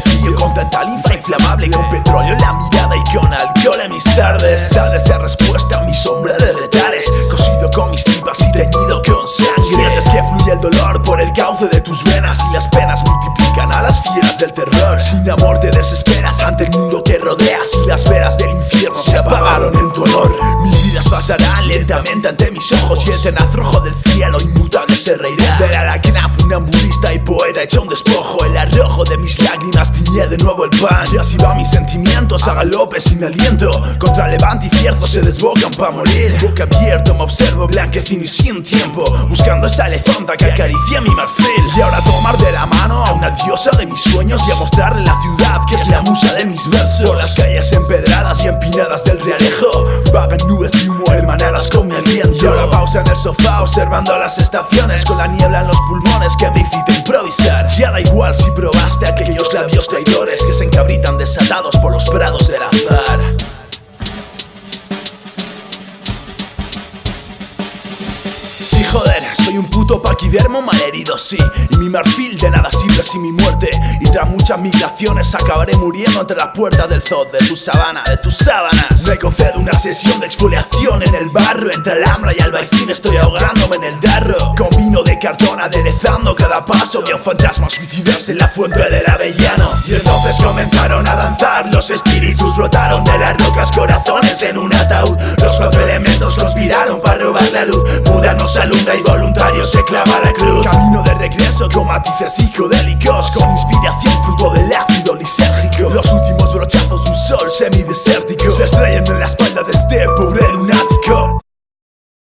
sencillo Con tanta linfa inflamable Con petróleo en la mirada y con alcohol en mis tardes. Tardes de respuesta a mi sombra de retares Cosido con mis tripas y teñido con sangre. Sientes que fluye el dolor por el cauce de tus venas Y las penas multiplican a las fieras del terror. Sin amor te desesperas ante el mundo que rodeas Y las veras del infierno se apagaron en tu honor. Mil vidas pasarán lentamente ante mis ojos Y el tenaz rojo del cielo inmutable se reirá. Del aracna funambulista y poeta hecho un despojo. El arrojo de mis lágrimas tiñe de nuevo el pan. Y así van mis sentimientos a galope sin aliento. Contra levante y cierzo se desbocan pa' morir. Boca abierto me observo blanquecino y sin tiempo. Buscando esa elefanta que acaricia mi marfil. Y ahora tomar de la mano diosa de mis sueños Y a mostrarle la ciudad que es la musa de mis versos. Las calles empedradas y empinadas del realejo Vagan nubes de humo hermanadas con mi aliento. Y ahora pausa en el sofá observando las estaciones Con la niebla en los pulmones que me incita improvisar. Ya da igual si probaste aquellos labios traidores Que se encabritan desatados por los prados del azar soy un puto paquidermo malherido, sí. Y mi marfil de nada sirve sin mi muerte. Y tras muchas migraciones acabaré muriendo entre la puerta del zoo De tu sabana, de tus sábanas. Me concedo una sesión de exfoliación en el barro Entre el hambre y albaicín estoy ahogándome en el darro Con vino de cartón aderezando cada paso. Vi a un fantasma suicidarse en la fuente del avellano en un ataúd. Los cuatro elementos conspiraron para robar la luz. Buda nos alumbra y voluntario se clava la cruz. Camino de regreso con matices psicodélicos Con inspiración fruto del ácido lisérgico. Los últimos brochazos de un sol semidesértico. Se estrellan en la espalda de este pobre